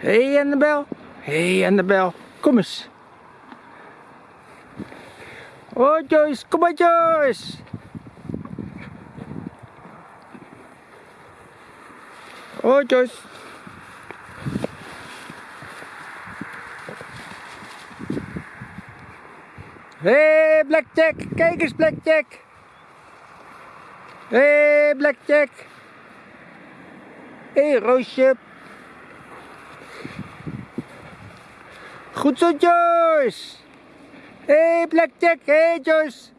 Hé hey Annabel. Hé hey Annabel. Kom eens. Oh Joyce, kom maar Joyce. Oh Joyce. Hé hey, Blackjack, kijk eens Blackjack. Hé hey, Blackjack. Hé hey, Roosje. Goed zo Joyce. Hé hey, Blackjack, hé hey, Joyce.